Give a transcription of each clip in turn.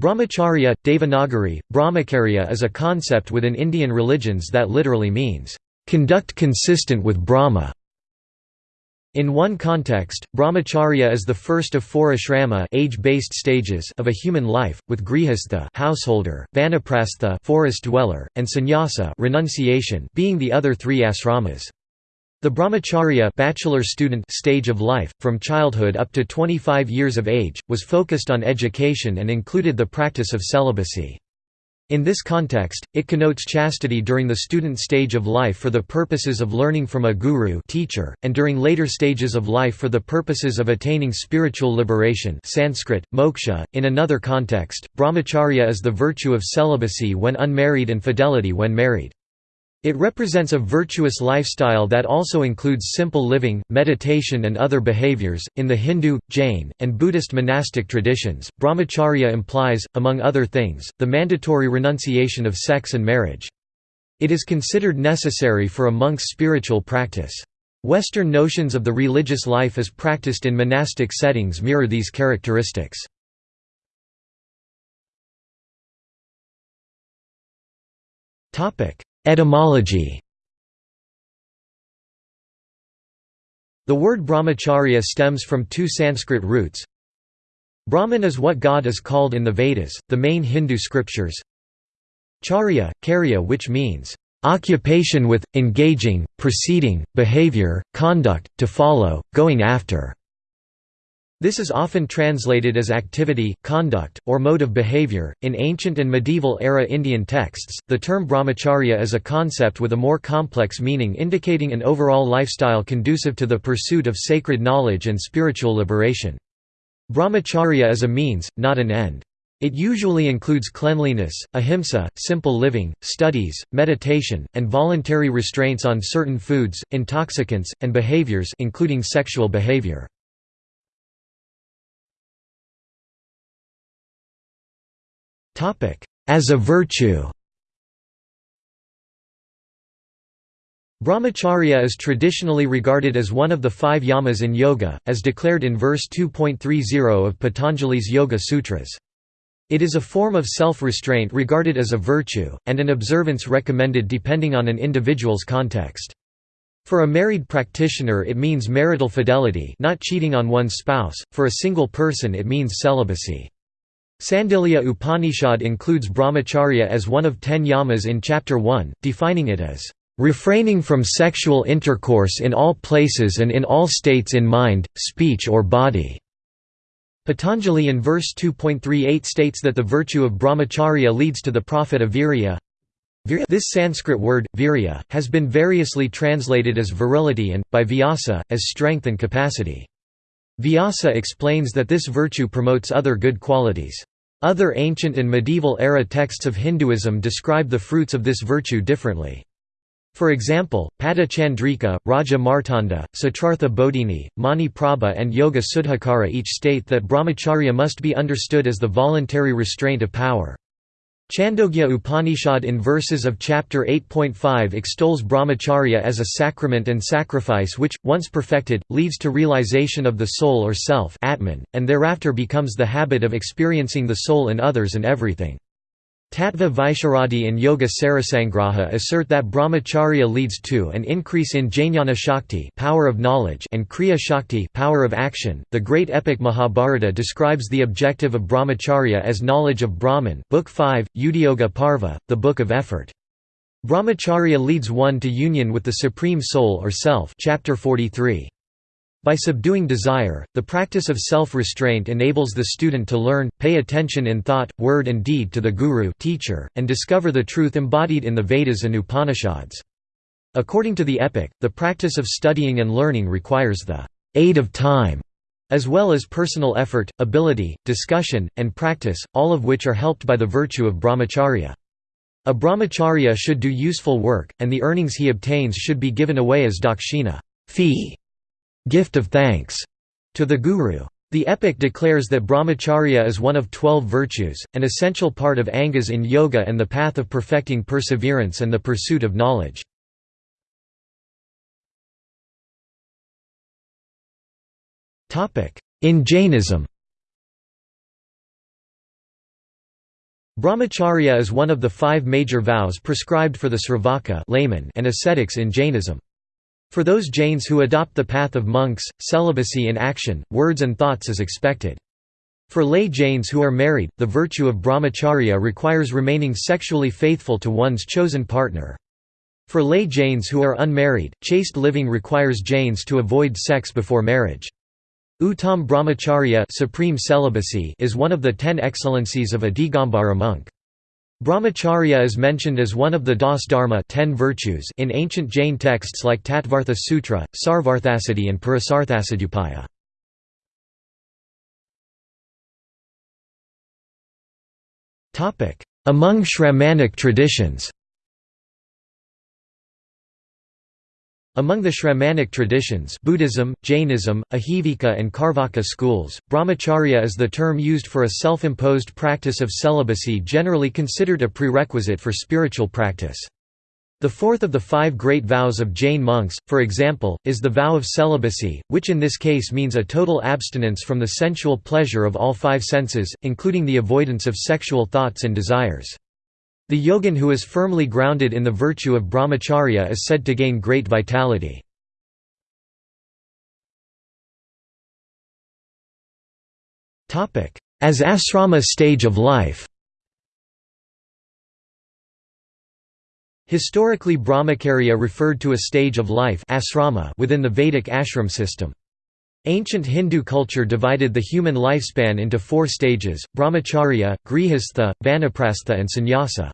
Brahmacharya, Devanagari, Brahmacharya is a concept within Indian religions that literally means, "...conduct consistent with Brahma". In one context, brahmacharya is the first of four ashrama age-based stages of a human life, with grihastha householder, vanaprastha forest dweller, and sannyasa renunciation being the other three asramas. The brahmacharya bachelor student stage of life, from childhood up to 25 years of age, was focused on education and included the practice of celibacy. In this context, it connotes chastity during the student stage of life for the purposes of learning from a guru teacher, and during later stages of life for the purposes of attaining spiritual liberation Sanskrit, moksha. .In another context, brahmacharya is the virtue of celibacy when unmarried and fidelity when married. It represents a virtuous lifestyle that also includes simple living, meditation, and other behaviors. In the Hindu, Jain, and Buddhist monastic traditions, brahmacharya implies, among other things, the mandatory renunciation of sex and marriage. It is considered necessary for a monk's spiritual practice. Western notions of the religious life as practiced in monastic settings mirror these characteristics. Etymology The word brahmacharya stems from two Sanskrit roots. Brahman is what God is called in the Vedas, the main Hindu scriptures. Charya, karya which means, "...occupation with, engaging, proceeding, behavior, conduct, to follow, going after." This is often translated as activity, conduct, or mode of behavior. In ancient and medieval era Indian texts, the term brahmacharya is a concept with a more complex meaning indicating an overall lifestyle conducive to the pursuit of sacred knowledge and spiritual liberation. Brahmacharya is a means, not an end. It usually includes cleanliness, ahimsa, simple living, studies, meditation, and voluntary restraints on certain foods, intoxicants, and behaviors including sexual behavior. As a virtue Brahmacharya is traditionally regarded as one of the five yamas in yoga, as declared in verse 2.30 of Patanjali's Yoga Sutras. It is a form of self-restraint regarded as a virtue, and an observance recommended depending on an individual's context. For a married practitioner it means marital fidelity not cheating on one's spouse, for a single person it means celibacy. Sandilya Upanishad includes brahmacharya as one of ten yamas in Chapter 1, defining it as refraining from sexual intercourse in all places and in all states in mind, speech or body." Patanjali in verse 2.38 states that the virtue of brahmacharya leads to the profit of virya. This Sanskrit word, virya, has been variously translated as virility and, by Vyasa, as strength and capacity. Vyasa explains that this virtue promotes other good qualities. Other ancient and medieval era texts of Hinduism describe the fruits of this virtue differently. For example, Pada Chandrika, Raja Martanda, Siddhartha Bodhini, Mani Prabha and Yoga Suddhakara each state that brahmacharya must be understood as the voluntary restraint of power. Chandogya Upanishad in verses of chapter 8.5 extols brahmacharya as a sacrament and sacrifice which, once perfected, leads to realization of the soul or self Atman, and thereafter becomes the habit of experiencing the soul in others and everything. Tattva Vaisharadi and Yoga Sarasangraha assert that brahmacharya leads to an increase in jnana shakti power of knowledge and kriya shakti power of action. The great epic Mahabharata describes the objective of brahmacharya as knowledge of Brahman, Book 5, Udyoga Parva, the Book of Effort. Brahmacharya leads one to union with the supreme soul or self, chapter 43. By subduing desire, the practice of self-restraint enables the student to learn, pay attention in thought, word and deed to the guru teacher, and discover the truth embodied in the Vedas and Upanishads. According to the epic, the practice of studying and learning requires the aid of time, as well as personal effort, ability, discussion, and practice, all of which are helped by the virtue of brahmacharya. A brahmacharya should do useful work, and the earnings he obtains should be given away as dakshina fee gift of thanks to the Guru. The epic declares that brahmacharya is one of twelve virtues, an essential part of angas in yoga and the path of perfecting perseverance and the pursuit of knowledge. In Jainism Brahmacharya is one of the five major vows prescribed for the Sravaka layman and ascetics in Jainism. For those Jains who adopt the path of monks, celibacy in action, words and thoughts is expected. For lay Jains who are married, the virtue of brahmacharya requires remaining sexually faithful to one's chosen partner. For lay Jains who are unmarried, chaste living requires Jains to avoid sex before marriage. Uttam brahmacharya supreme celibacy is one of the ten excellencies of a Digambara monk. Brahmacharya is mentioned as one of the Das Dharma ten virtues in ancient Jain texts like Tattvartha Sutra, Sarvarthasiddhi and Purusarthasiddhyupaya. Among Shramanic traditions Among the Shramanic traditions Buddhism, Jainism, Ahivika and Karvaka schools, brahmacharya is the term used for a self-imposed practice of celibacy generally considered a prerequisite for spiritual practice. The fourth of the five great vows of Jain monks, for example, is the vow of celibacy, which in this case means a total abstinence from the sensual pleasure of all five senses, including the avoidance of sexual thoughts and desires. The yogin who is firmly grounded in the virtue of brahmacharya is said to gain great vitality. As asrama stage of life Historically brahmacharya referred to a stage of life asrama within the Vedic ashram system. Ancient Hindu culture divided the human lifespan into four stages, brahmacharya, grihastha, vanaprastha and sannyasa.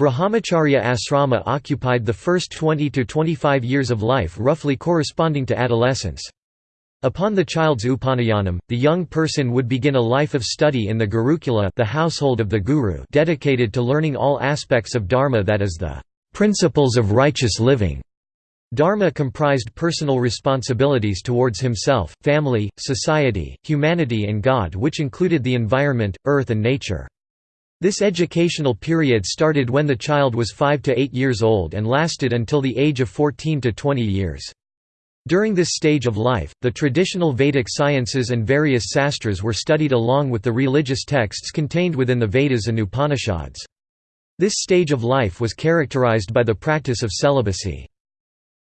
Brahmacharya asrama occupied the first 20 to 25 years of life roughly corresponding to adolescence. Upon the child's upanayanam, the young person would begin a life of study in the Gurukula the household of the guru dedicated to learning all aspects of dharma that is the principles of righteous living. Dharma comprised personal responsibilities towards himself, family, society, humanity and God which included the environment, earth and nature. This educational period started when the child was 5 to 8 years old and lasted until the age of 14 to 20 years. During this stage of life, the traditional Vedic sciences and various sastras were studied along with the religious texts contained within the Vedas and Upanishads. This stage of life was characterized by the practice of celibacy.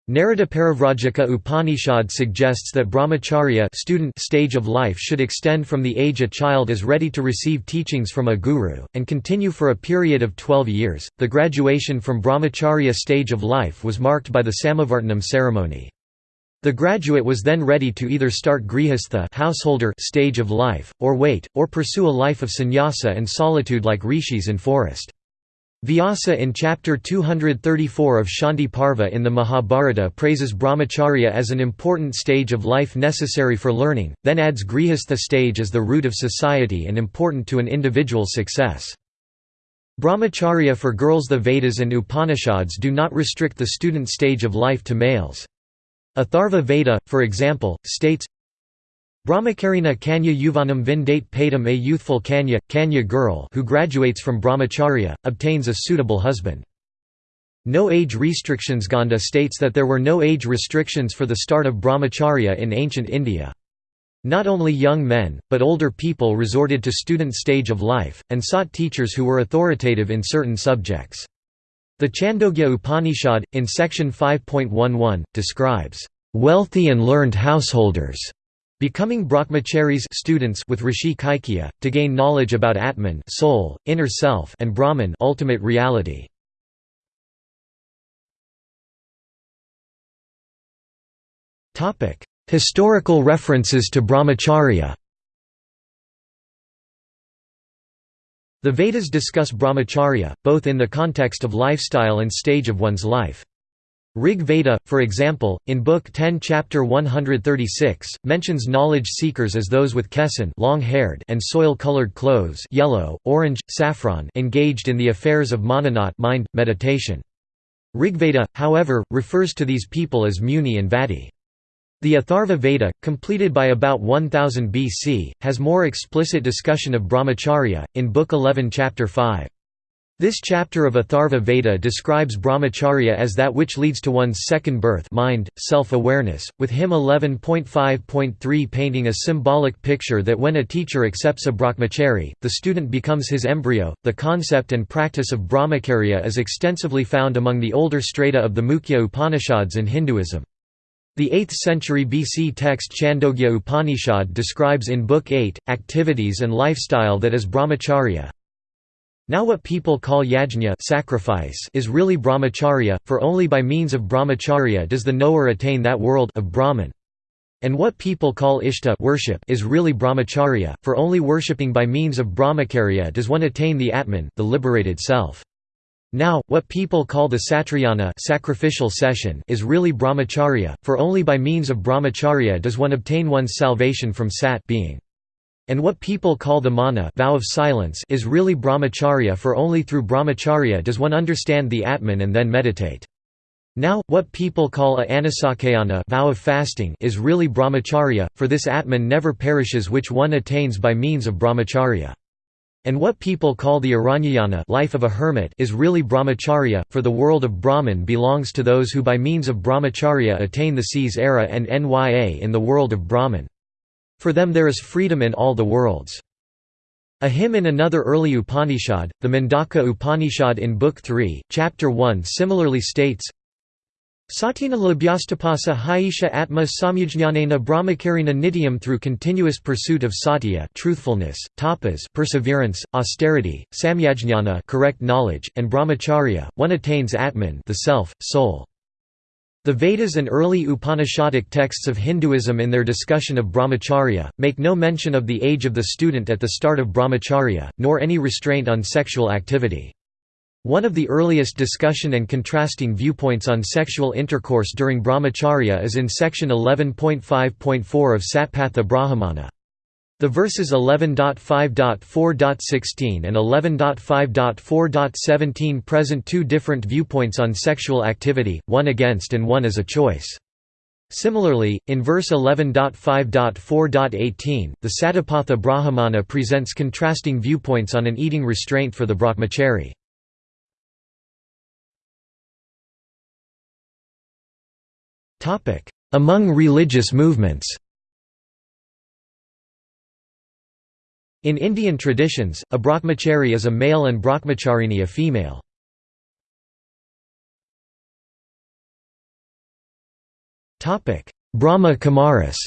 Narada Parivrajaka Upanishad suggests that brahmacharya student stage of life should extend from the age a child is ready to receive teachings from a guru, and continue for a period of 12 years. The graduation from brahmacharya stage of life was marked by the Samavartanam ceremony. The graduate was then ready to either start grihastha householder stage of life, or wait, or pursue a life of sannyasa and solitude like rishis in forest. Vyasa in chapter 234 of Shanti Parva in the Mahabharata praises brahmacharya as an important stage of life necessary for learning, then adds grihastha stage as the root of society and important to an individual's success. Brahmacharya for girls The Vedas and Upanishads do not restrict the student stage of life to males. Atharva Veda, for example, states, Brahmacarina Kanya Yuvanam Vindate Patam a youthful Kanya, Kanya girl who graduates from brahmacharya, obtains a suitable husband. No age restrictions Gonda states that there were no age restrictions for the start of brahmacharya in ancient India. Not only young men, but older people resorted to student stage of life, and sought teachers who were authoritative in certain subjects. The Chandogya Upanishad, in section 5.11, describes, "...wealthy and learned householders." Becoming brahmacharis students with Rishi Kaikeya, to gain knowledge about Atman soul, inner self and Brahman ultimate reality. Historical references to brahmacharya The Vedas discuss brahmacharya, both in the context of lifestyle and stage of one's life. Rig Veda, for example, in Book 10 Chapter 136, mentions knowledge seekers as those with kesan long-haired and soil-colored clothes yellow, orange, saffron engaged in the affairs of mananat mind, meditation. Rigveda, however, refers to these people as Muni and Vati. The Atharva Veda, completed by about 1000 BC, has more explicit discussion of brahmacharya, in Book 11 Chapter 5. This chapter of Atharva Veda describes brahmacharya as that which leads to one's second birth mind, self-awareness, with hymn 11.5.3 painting a symbolic picture that when a teacher accepts a brahmachari, the student becomes his embryo. The concept and practice of brahmacharya is extensively found among the older strata of the Mukhya Upanishads in Hinduism. The 8th century BC text Chandogya Upanishad describes in Book 8, activities and lifestyle that is brahmacharya, now what people call yajna sacrifice is really brahmacharya, for only by means of brahmacharya does the knower attain that world of Brahman. And what people call ishta worship is really brahmacharya, for only worshipping by means of brahmacharya does one attain the atman, the liberated self. Now, what people call the satrayana sacrificial session is really brahmacharya, for only by means of brahmacharya does one obtain one's salvation from sat being. And what people call the mauna vow of silence is really brahmacharya for only through brahmacharya does one understand the Atman and then meditate. Now, what people call a anasakayana vow of fasting is really brahmacharya, for this Atman never perishes which one attains by means of brahmacharya. And what people call the aranyayana life of a hermit is really brahmacharya, for the world of Brahman belongs to those who by means of brahmacharya attain the seas era and nya in the world of Brahman. For them there is freedom in all the worlds. A hymn in another early Upanishad, the Mundaka Upanishad in Book 3, Chapter 1 similarly states, Satina labhyastapasa haisha atma samyajnanena brahmakarina nityam through continuous pursuit of satya truthfulness, tapas perseverance, austerity, samyajnana correct knowledge, and brahmacharya, one attains atman the self, soul. The Vedas and early Upanishadic texts of Hinduism in their discussion of brahmacharya, make no mention of the age of the student at the start of brahmacharya, nor any restraint on sexual activity. One of the earliest discussion and contrasting viewpoints on sexual intercourse during brahmacharya is in section 11.5.4 of Satapatha Brahmana. The verses 11.5.4.16 and 11.5.4.17 present two different viewpoints on sexual activity, one against and one as a choice. Similarly, in verse 11.5.4.18, the Satapatha Brahmana presents contrasting viewpoints on an eating restraint for the brahmachari. Among religious movements In Indian traditions, a brahmachari is a male and brahmacharini a female. Brahma Kumaris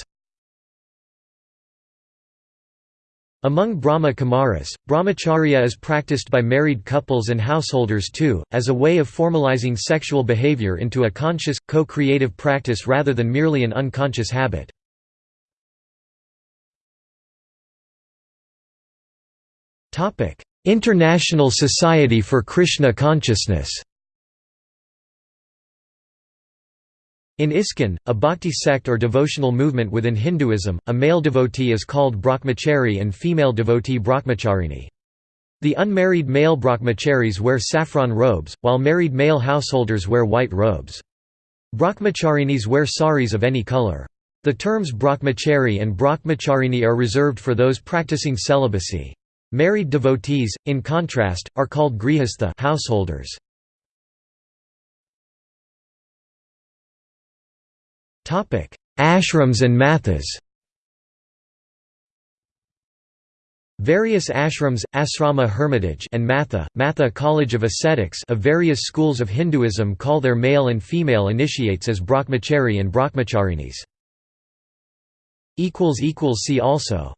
Among Brahma Kumaris, brahmacharya is practiced by married couples and householders too, as a way of formalizing sexual behavior into a conscious, co-creative practice rather than merely an unconscious habit. International Society for Krishna Consciousness In ISKCON, a bhakti sect or devotional movement within Hinduism, a male devotee is called brahmachari and female devotee brahmacharini. The unmarried male brahmacharis wear saffron robes, while married male householders wear white robes. Brahmacharinis wear saris of any color. The terms brahmachari and brahmacharini are reserved for those practicing celibacy. Married devotees, in contrast, are called grihastha householders. Ashrams and mathas Various ashrams, asrama hermitage and matha, matha college of ascetics of various schools of Hinduism call their male and female initiates as brahmachari and brahmacharinis. See also